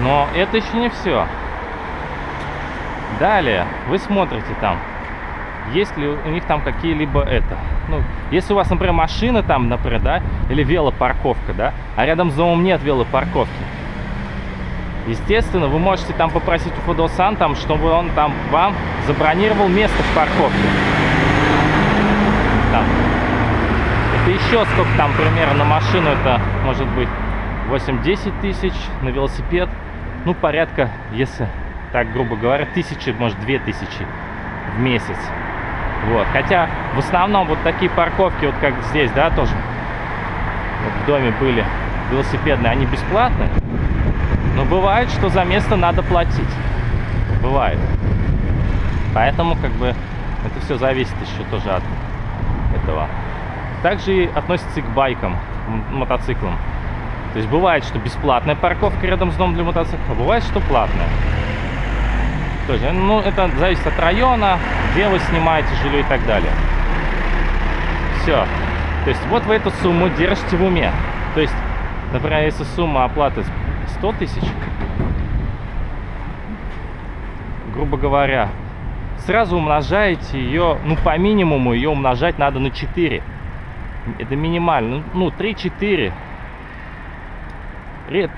Но это еще не все. Далее вы смотрите там, есть ли у них там какие-либо это. Ну, если у вас, например, машина там, например, да, или велопарковка, да, а рядом с домом нет велопарковки, естественно, вы можете там попросить у Фудосан, там, чтобы он там вам забронировал место в парковке. Там. Это еще сколько там примерно на машину, это может быть 8-10 тысяч, на велосипед, ну, порядка, если так грубо говоря, тысячи, может, две тысячи в месяц. Вот. Хотя в основном вот такие парковки, вот как здесь, да, тоже вот в доме были велосипедные, они бесплатные. Но бывает, что за место надо платить. Бывает. Поэтому как бы это все зависит еще тоже от этого. Также относится и к байкам, мотоциклам. То есть бывает, что бесплатная парковка рядом с домом для мотоцикла, а бывает, что платная. Тоже, ну, это зависит от района, где вы снимаете жилье и так далее. Все. То есть вот вы эту сумму держите в уме. То есть, например, если сумма оплаты 100 тысяч, грубо говоря, сразу умножаете ее, ну, по минимуму ее умножать надо на 4. Это минимально. Ну, 3-4.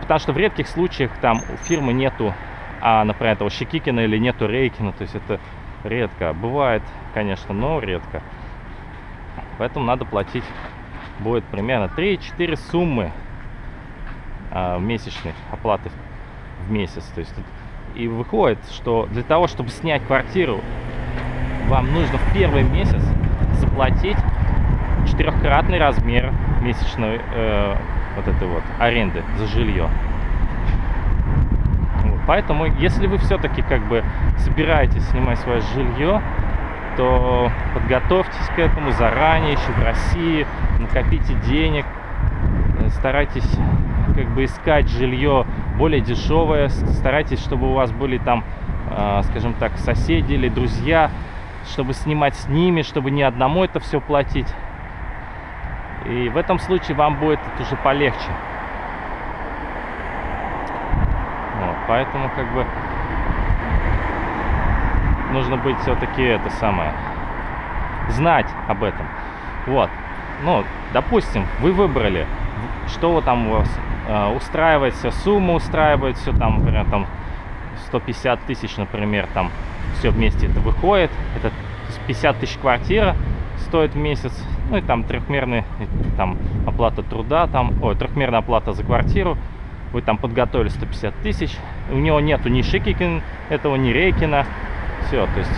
Потому что в редких случаях там у фирмы нету, а, например, этого Щекикина или нету Рейкина. То есть это редко. Бывает, конечно, но редко. Поэтому надо платить будет примерно 3-4 суммы а, месячных оплаты в месяц. То есть и выходит, что для того, чтобы снять квартиру, вам нужно в первый месяц заплатить четырехкратный размер месячной э, вот этой вот аренды за жилье. Поэтому, если вы все-таки как бы собираетесь снимать свое жилье, то подготовьтесь к этому заранее, еще в России, накопите денег, э, старайтесь как бы искать жилье более дешевое, старайтесь, чтобы у вас были там, э, скажем так, соседи или друзья, чтобы снимать с ними, чтобы не одному это все платить. И в этом случае вам будет это уже полегче. Вот, поэтому как бы нужно быть все-таки это самое, знать об этом. Вот. Ну, допустим, вы выбрали, что там у вас э, устраивает, все, сумма устраивает, все там, например, там 150 тысяч, например, там все вместе это выходит. Это 50 тысяч квартира стоит в месяц, ну и там трехмерная там оплата труда, там, ой, трехмерная оплата за квартиру. Вы там подготовили 150 тысяч. У него нету ни Шикикин, этого, ни Рейкина. Все, то есть...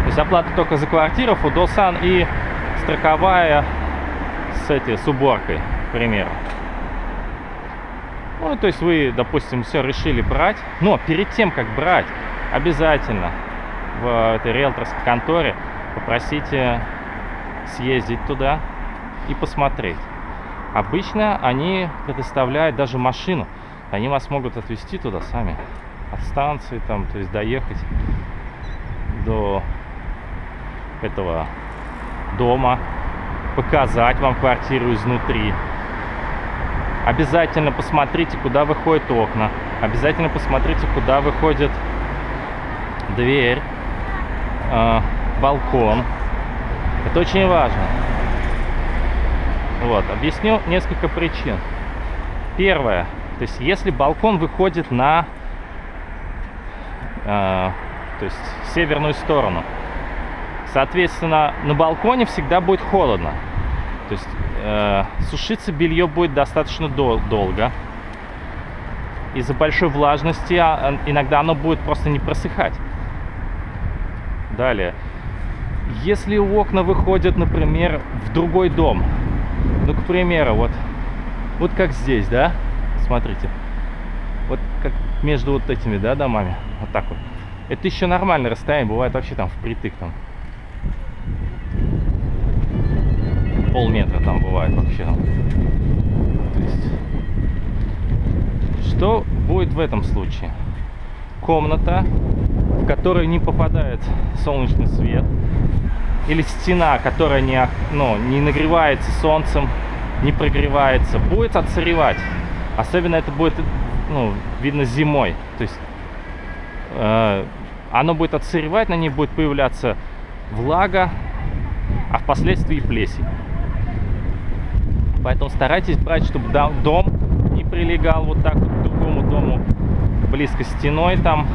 То есть оплата только за квартиру, Фудосан и страховая с, этой, с уборкой, к примеру. Ну, то есть вы, допустим, все решили брать. Но перед тем, как брать, обязательно в этой риэлторской конторе попросите съездить туда и посмотреть. Обычно они предоставляют даже машину. Они вас могут отвезти туда сами. От станции там, то есть доехать до этого дома, показать вам квартиру изнутри. Обязательно посмотрите, куда выходят окна. Обязательно посмотрите, куда выходит дверь, э, балкон. Это очень важно. Вот, объясню несколько причин. Первое, то есть если балкон выходит на э, то есть северную сторону, соответственно, на балконе всегда будет холодно. То есть э, сушиться белье будет достаточно дол долго. Из-за большой влажности а, иногда оно будет просто не просыхать. Далее. Если окна выходят, например, в другой дом, ну, к примеру, вот, вот как здесь, да, смотрите, вот как между вот этими, да, домами, вот так вот. Это еще нормальное расстояние, бывает вообще там впритык там. Полметра там бывает вообще. То есть, что будет в этом случае? Комната, в которой не попадает солнечный свет, или стена, которая не, ну, не нагревается солнцем, не прогревается, будет отсыревать. Особенно это будет ну, видно зимой. То есть э, оно будет отсыревать, на ней будет появляться влага, а впоследствии плесень. Поэтому старайтесь брать, чтобы дом не прилегал вот так вот к другому дому близко стеной там,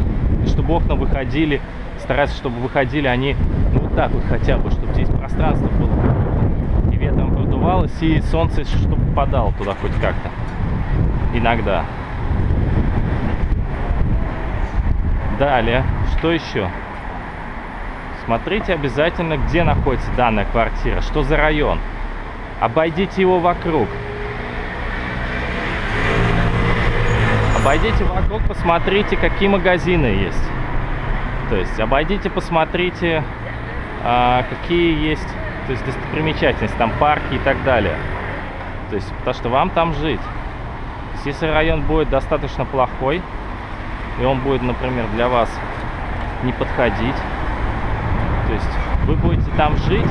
чтобы окна выходили. Старайтесь, чтобы выходили они ну, так вот хотя бы, чтобы здесь пространство было. И ветром продувалось, и солнце, чтобы попадало туда хоть как-то. Иногда. Далее, что еще? Смотрите обязательно, где находится данная квартира, что за район. Обойдите его вокруг. Обойдите вокруг, посмотрите, какие магазины есть. То есть обойдите, посмотрите, а, какие есть то есть достопримечательности, там парки и так далее. То есть, потому что вам там жить. Если район будет достаточно плохой, и он будет, например, для вас не подходить, то есть вы будете там жить,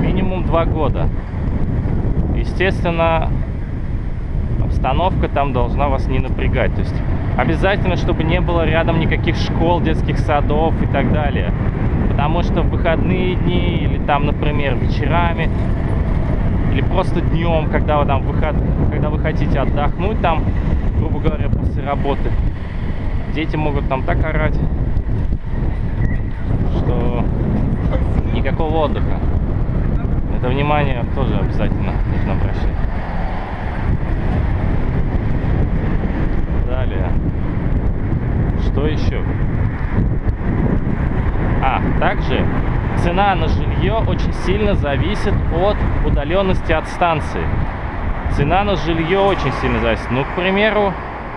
минимум два года. Естественно, обстановка там должна вас не напрягать. То есть обязательно, чтобы не было рядом никаких школ, детских садов и так далее. Потому что в выходные дни или там, например, вечерами или просто днем, когда вы там выход, когда вы хотите отдохнуть там, грубо говоря, после работы, дети могут там так орать, что никакого отдыха. Это внимание тоже обязательно нужно обращать. Далее. Что еще? А, также цена на жилье очень сильно зависит от удаленности от станции. Цена на жилье очень сильно зависит. Ну, к примеру,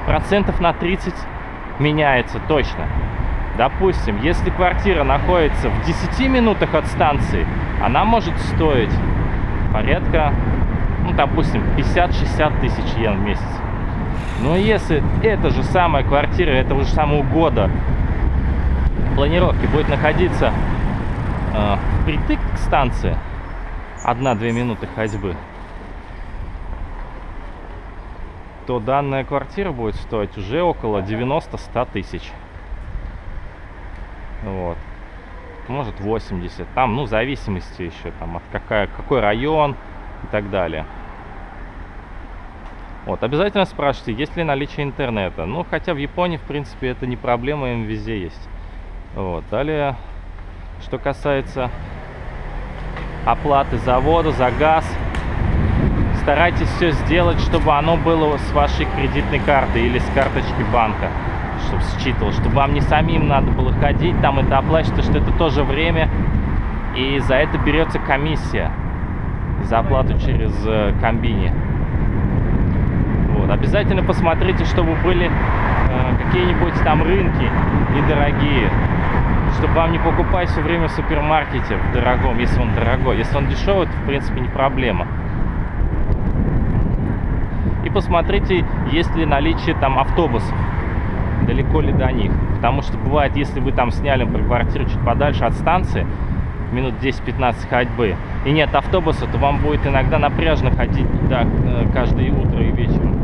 процентов на 30 меняется точно. Допустим, если квартира находится в 10 минутах от станции, она может стоить порядка, ну, допустим, 50-60 тысяч йен в месяц. Но если эта же самая квартира этого же самого года планировки будет находиться э, впритык к станции, 1-2 минуты ходьбы, то данная квартира будет стоить уже около 90-100 тысяч. Вот. Может 80. Там, ну, в зависимости еще, там, от какая, какой район и так далее. Вот, обязательно спрашивайте, есть ли наличие интернета. Ну, хотя в Японии, в принципе, это не проблема, им везде есть. Вот, далее, что касается оплаты за воду, за газ, старайтесь все сделать, чтобы оно было с вашей кредитной карты или с карточки банка чтобы считывал, чтобы вам не самим надо было ходить, там это оплачивать, что это тоже время, и за это берется комиссия, за оплату через э, комбини. Вот. Обязательно посмотрите, чтобы были э, какие-нибудь там рынки недорогие, чтобы вам не покупать все время в супермаркете в дорогом, если он дорогой. Если он дешевый, то в принципе не проблема. И посмотрите, есть ли наличие там автобусов далеко ли до них. Потому что бывает, если вы там сняли, квартиру чуть подальше от станции, минут 10-15 ходьбы, и нет автобуса, то вам будет иногда напряжно ходить да, э, каждое утро и вечером.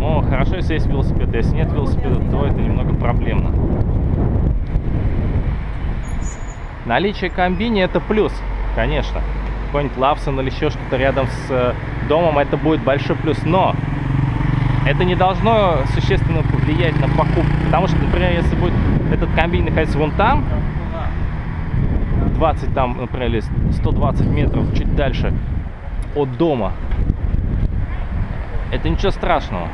Но хорошо, если есть велосипед. Если нет велосипеда, то это немного проблемно. Наличие комбини это плюс, конечно. Какой-нибудь Лавсон или еще что-то рядом с э, домом, это будет большой плюс. Но это не должно существенно повлиять на покупку. Потому что, например, если будет этот комбин находиться вон там, 20 там, например, или 120 метров чуть дальше от дома, это ничего страшного.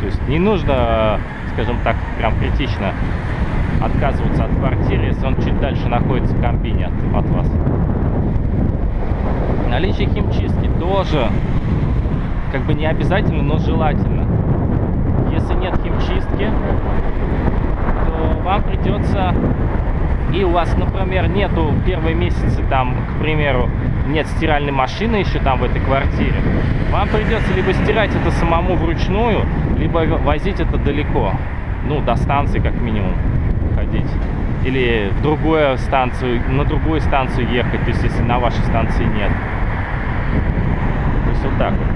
То есть не нужно, скажем так, прям критично отказываться от квартиры, если он чуть дальше находится в комбине от, от вас. Наличие химчистки тоже как бы не обязательно, но желательно если нет химчистки, то вам придется, и у вас, например, нету первые месяцы, там, к примеру, нет стиральной машины еще там в этой квартире, вам придется либо стирать это самому вручную, либо возить это далеко, ну, до станции как минимум ходить. или в другую станцию, на другую станцию ехать, то есть если на вашей станции нет. То есть вот так вот.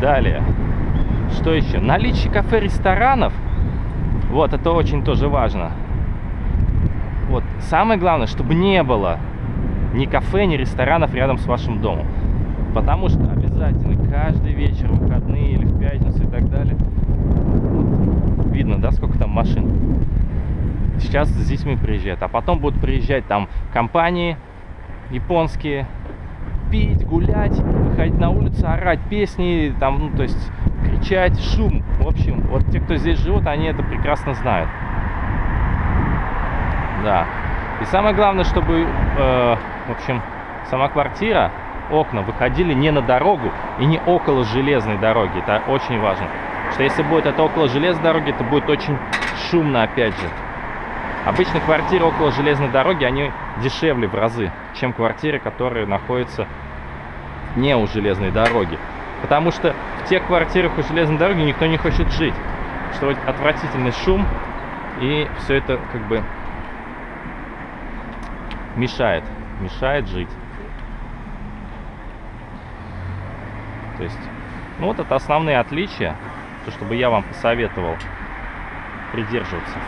Далее. Что еще? Наличие кафе, ресторанов. Вот, это очень тоже важно. Вот, самое главное, чтобы не было ни кафе, ни ресторанов рядом с вашим домом. Потому что обязательно каждый вечер, в выходные или в пятницу и так далее, вот, видно, да, сколько там машин. Сейчас с детьми приезжают, а потом будут приезжать там компании японские, пить, гулять, выходить на улицу, орать песни, там, ну, то есть кричать, шум. В общем, вот те, кто здесь живут, они это прекрасно знают. Да. И самое главное, чтобы, э, в общем, сама квартира, окна выходили не на дорогу и не около железной дороги. Это очень важно. Что если будет это около железной дороги, это будет очень шумно, опять же. Обычно квартиры около железной дороги, они дешевле в разы, чем квартиры, которые находятся не у железной дороги. Потому что в тех квартирах у железной дороги никто не хочет жить. Что отвратительный шум, и все это как бы мешает, мешает жить. То есть, ну вот это основные отличия, то, чтобы я вам посоветовал придерживаться.